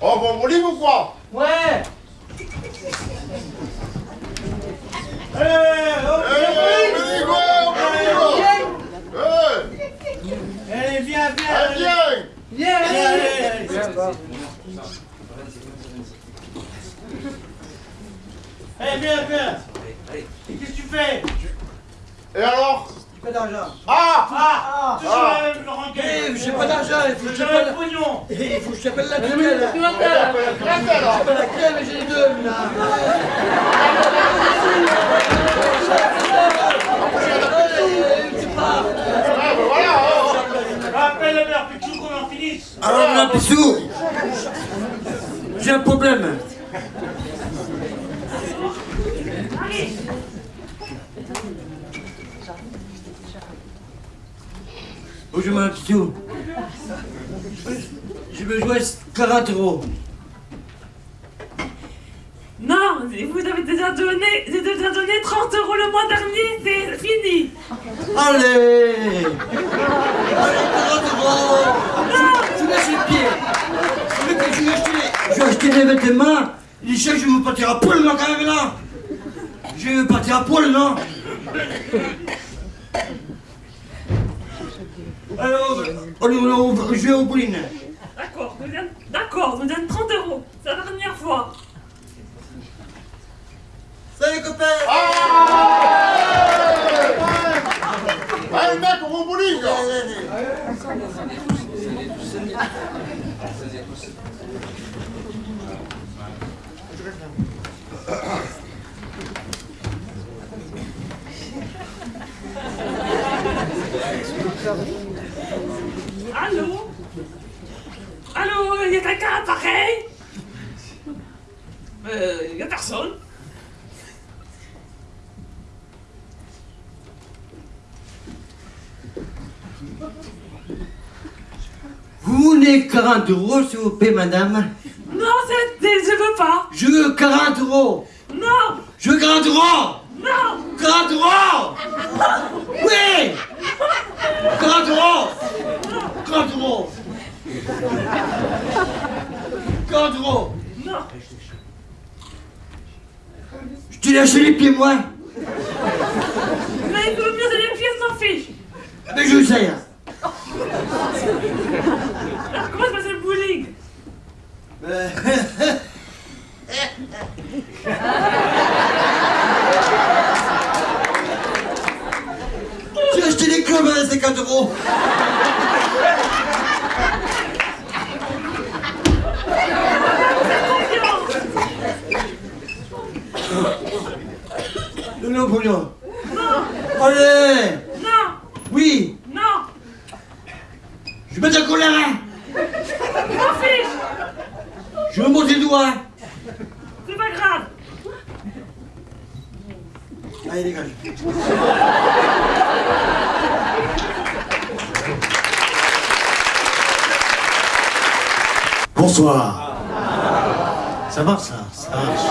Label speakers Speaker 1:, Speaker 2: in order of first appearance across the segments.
Speaker 1: 哦，不，我你不
Speaker 2: 管。Viens, viens Et qu'est-ce que tu fais
Speaker 1: Et alors
Speaker 2: J'ai pas d'argent
Speaker 1: Ah
Speaker 2: Ah Toujours
Speaker 1: Ah.
Speaker 2: la même rengaine
Speaker 3: Eh, j'ai pas d'argent, il faut que je t'appelle.
Speaker 2: pognon
Speaker 3: Il faut que je t'appelle la tutelle.
Speaker 1: Tu m'appelles alors
Speaker 3: Pas la crème, mais j'ai les deux.
Speaker 1: Ah, voilà oh.
Speaker 2: Appelle le maire Pichou qu'on en finisse
Speaker 3: Alors, là, Pissou, j'ai un problème. Pissou. J'ai besoin de 40 euros.
Speaker 4: Non, vous avez déjà donné, déjà donné 30 euros le mois dernier, c'est fini.
Speaker 3: Allez Allez, 40 euros Je vous laisse les pieds Je vais je vais acheter, je vais acheter des vêtements. Les chèques, je vais me partir à poil, là, quand même, là Je vais partir à poil, non Alors, on, on, on, je vais au bowling.
Speaker 4: D'accord, d'accord, vous donne 30 euros. C'est la dernière fois.
Speaker 3: Salut, copains
Speaker 1: Allez, mec, on va au bowling
Speaker 4: Allô? Allô, il y a quelqu'un à l'appareil? Euh, il y a personne.
Speaker 3: Vous voulez 40 euros, s'il vous plaît, madame?
Speaker 4: Non, je veux pas.
Speaker 3: Je veux 40 euros.
Speaker 4: Non,
Speaker 3: Je veux 40 euros.
Speaker 4: Non,
Speaker 3: 40 euros. Oui 40 euros 40 euros 40 euros
Speaker 4: non.
Speaker 3: Je te lâche les pieds, moi
Speaker 4: Mais il mieux les pieds s'en fiche.
Speaker 3: Mais je sais hein.
Speaker 4: Alors comment se passe le bowling?
Speaker 3: J'ai acheté les clubs à 50 euros Le Napoléon. Allez.
Speaker 4: Non,
Speaker 3: Oui.
Speaker 4: Non,
Speaker 3: Je mets ta colère hein.
Speaker 4: M'en fiche.
Speaker 3: Je veux monter le doigt
Speaker 4: C'est pas grave.
Speaker 3: Allez, dégage
Speaker 5: Bonsoir. Ça marche ça, ça marche.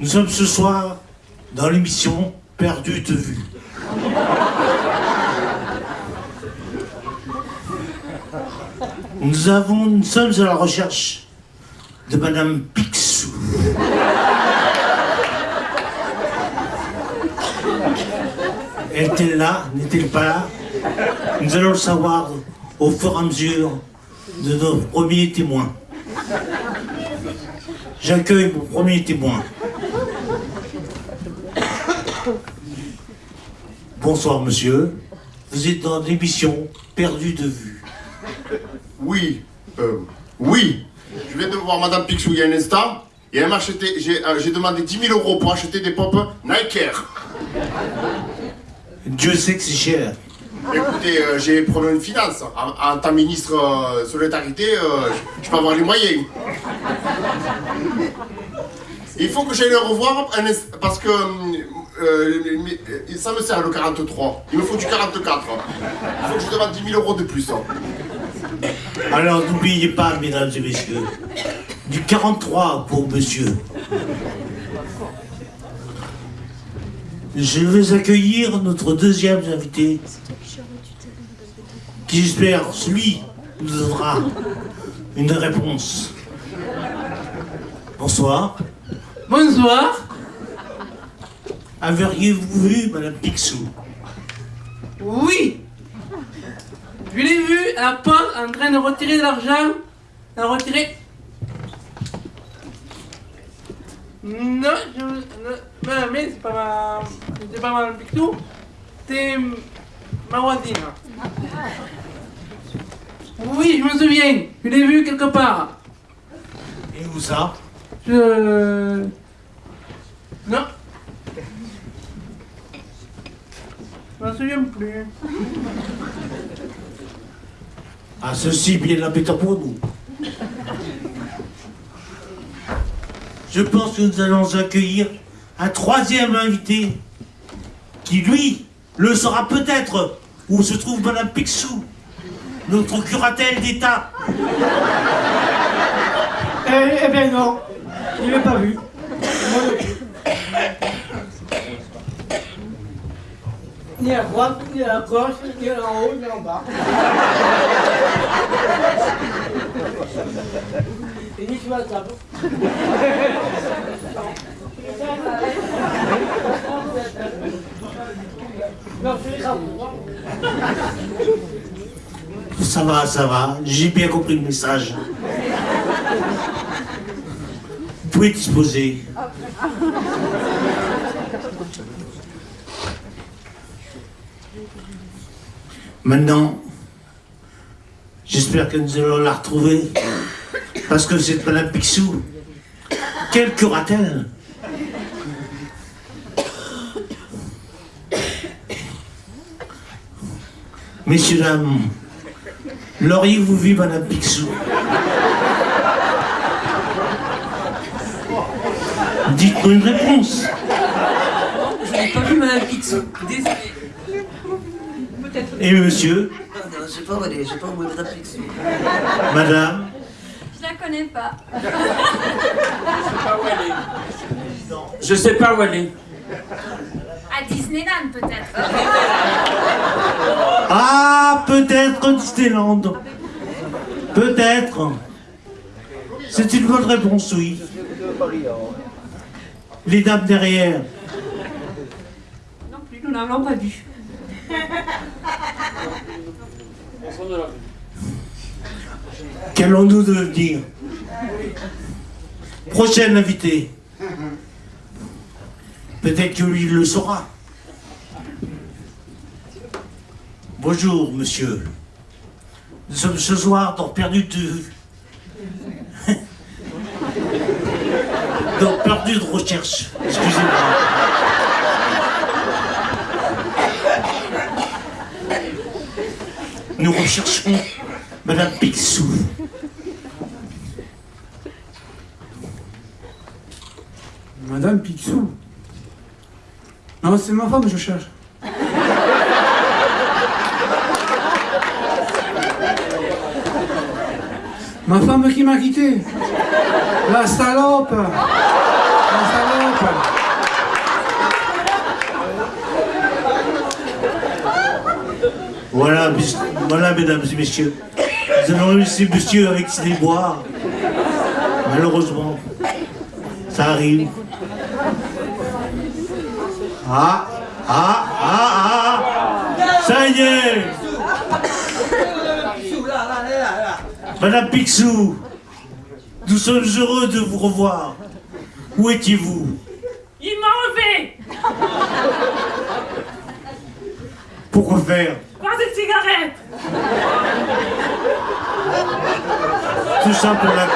Speaker 5: Nous sommes ce soir dans l'émission Perdu de vue. Nous avons, nous sommes à la recherche de Madame Picsou. Est-elle là N'est-elle pas? Là Nous allons le savoir au fur et à mesure de nos premiers témoins. J'accueille mon premier témoin. Bonsoir monsieur. Vous êtes dans l'émission Perdu de vue.
Speaker 1: Oui, euh, oui. Je viens de voir Madame Picsou il y a un instant. Et elle m'a acheté, j'ai euh, demandé 10 000 euros pour acheter des pompes Nike Air.
Speaker 5: Dieu sait que c'est cher.
Speaker 1: Écoutez, euh, j'ai problème de finance. En, tant que ministre euh, solidarité, euh, je- peux avoir les moyens. Il faut que j'aille le revoir parce que euh, ça me sert le 43. Il me faut du 44. Il faut que je demande 10 000 euros de plus.
Speaker 5: Alors n'oubliez pas, mesdames et messieurs, du 43 pour monsieur. Je vais accueillir notre deuxième invité, qui j'espère, lui, nous donnera une réponse. Bonsoir.
Speaker 6: Bonsoir.
Speaker 5: Aviez-vous vu Madame Picsou?
Speaker 6: Oui. Je l'ai vu à la porte en train de retirer de l'argent. De retirer. Non, je. Non, mais c'est pas ma. C'est pas ma Picsou. C'est ma voisine. Oui, je me souviens. Je l'ai vu quelque part.
Speaker 5: Et où ça?
Speaker 6: Je. Non. Je m'en souviens plus.
Speaker 5: Ah, ceci bien embêtant pour nous. Je pense que nous allons accueillir un troisième invité qui, lui, le saura peut-être où se trouve Madame Picsou, notre curatelle d'État.
Speaker 7: Eh, eh bien non, je ne l'ai pas vu. Ni à droite, ni à gauche, ni en haut, ni en bas. Et ni sur la table. Non, c'est les.
Speaker 5: Ça va, ça va, j'ai bien compris le message. Vous pouvez disposer. Maintenant, j'espère que nous allons la retrouver. Parce que cette Madame Picsou, quelle curatelle Messieurs, dames, l'auriez-vous vu Madame Picsou Dites-nous une réponse.
Speaker 8: Je n'ai pas vu Madame Picsou. Désolé.
Speaker 5: Et monsieur,
Speaker 8: Non, j'ai pas volé, j'ai pas vu Madame Picsou.
Speaker 5: madame,
Speaker 9: Je la connais pas.
Speaker 2: Je sais pas où elle est.
Speaker 9: À Disneyland peut-être.
Speaker 5: Ah, peut-être Disneyland. Peut-être. C'est une bonne réponse, oui. Les dames derrière.
Speaker 4: Non plus, nous n'avons pas vu.
Speaker 5: Qu'allons-nous devenir? Prochaine invité. Peut-être que lui le saura. Bonjour, monsieur. Nous sommes ce soir dans Perdu de dans Perdu de recherche. Excusez-moi. Nous recherchons Madame Picsou.
Speaker 7: Madame Picsou? Non, c'est ma femme que je cherche. Ma femme qui m'a quitté. La salope. La salope.
Speaker 5: Voilà, voilà, mesdames et messieurs. Nous allons laisser monsieur avec ses boire. Malheureusement, ça arrive. Ah, ah, ah, ah. Ça y est. Madame Picsou, nous sommes heureux de vous revoir. Où étiez-vous?
Speaker 4: Il m'a enlevé.
Speaker 5: Pourquoi faire?
Speaker 4: Voir des cigarettes
Speaker 5: Tout ça pour la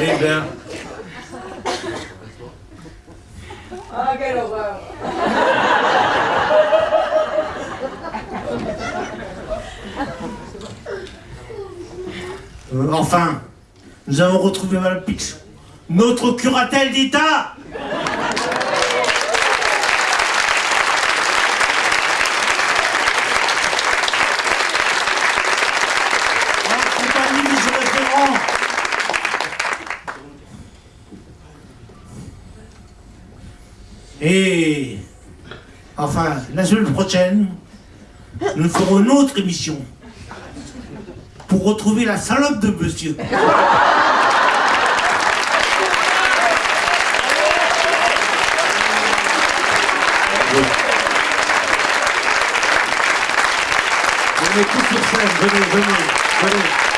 Speaker 5: Eh bien,
Speaker 7: Ah, quelle horreur.
Speaker 5: euh, enfin, nous avons retrouvé Madame Pix, notre curatelle d'État enfin la semaine prochaine, nous ferons une autre émission pour retrouver la salope de monsieur.
Speaker 10: Venez tous sur scène, venez, venez, venez.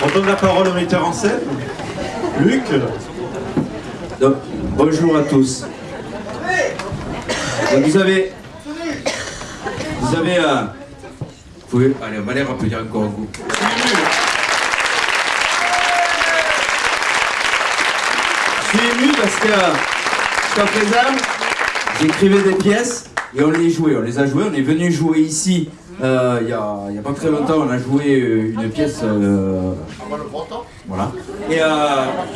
Speaker 10: On donne la parole au metteur en scène. Luc.
Speaker 11: Donc, bonjour à tous. Vous avez... Vous avez... euh, vous pouvez... Allez, on va les rappeler encore un coup. Je suis ému parce que jusqu'à présent, j'écrivais des pièces et on les jouait. On les a jouées. On est venu jouer ici euh, il y, a, il y a pas très longtemps. On a joué euh, une pièce. euh, voilà. Et, euh,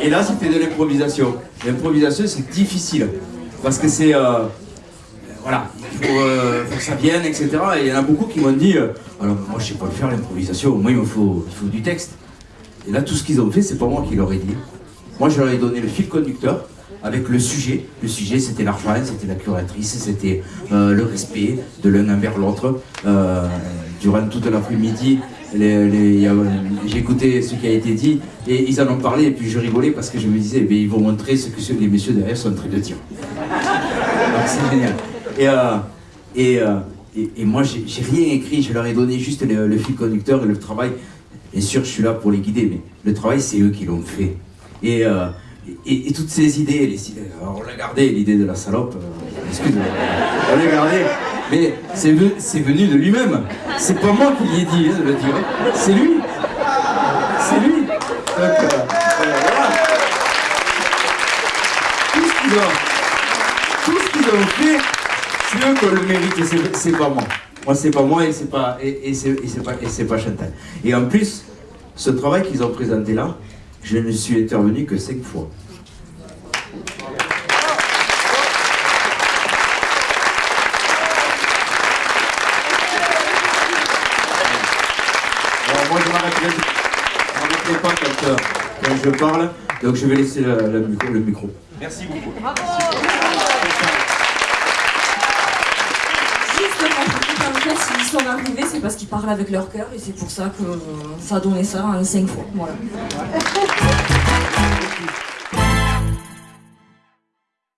Speaker 11: et là, c'était de l'improvisation. L'improvisation, c'est difficile. Parce que c'est. euh, voilà, il faut, euh, faut que ça vienne, etc. Et il y en a beaucoup qui m'ont dit euh, Alors, moi, je sais pas le faire, l'improvisation. Moi, il me faut, il faut du texte. Et là, tout ce qu'ils ont fait, c'est pas moi qui leur ai dit. Moi, je leur ai donné le fil conducteur avec le sujet. Le sujet, c'était l'argent, c'était la curatrice, c'était euh, le respect de l'un envers l'autre. Euh, durant toute l'après-midi, écouté ce qui a été dit et ils en ont parlé et puis je rigolais parce que je me disais, eh bien, ils vont montrer ce que les messieurs derrière sont en train de dire. C'est génial. Et, euh, et, euh, et, moi, j'ai rien écrit, je leur ai donné juste le, fil conducteur et le travail. Bien sûr, je suis là pour les guider, mais le travail, c'est eux qui l'ont fait. Et, et, toutes ces idées, alors, on l'a gardé, l'idée de la salope, euh, excuse-moi, on l'a gardé, mais c'est ve- c'est venu de lui-même. C'est pas moi qui l'ai dit hein, de le dire, c'est lui. C'est lui. Donc, euh, euh, voilà. Tout ce qu'ils ont, fait, c'est eux qui ont le mérite c'est- pas moi. Moi, c'est pas moi et c'est pas, et, et pas, pas Chantal. Et en plus, ce travail qu'ils ont présenté là, je ne suis intervenu que cinq fois. Alors moi, je m'arrêterai pas quand, euh, quand je parle, donc je vais laisser le, micro, le micro. Merci beaucoup.
Speaker 8: En fait, s'ils sont arrivés, c'est parce qu'ils parlent avec leur cœur et c'est pour ça que ça a donné ça en cinq fois. Voilà.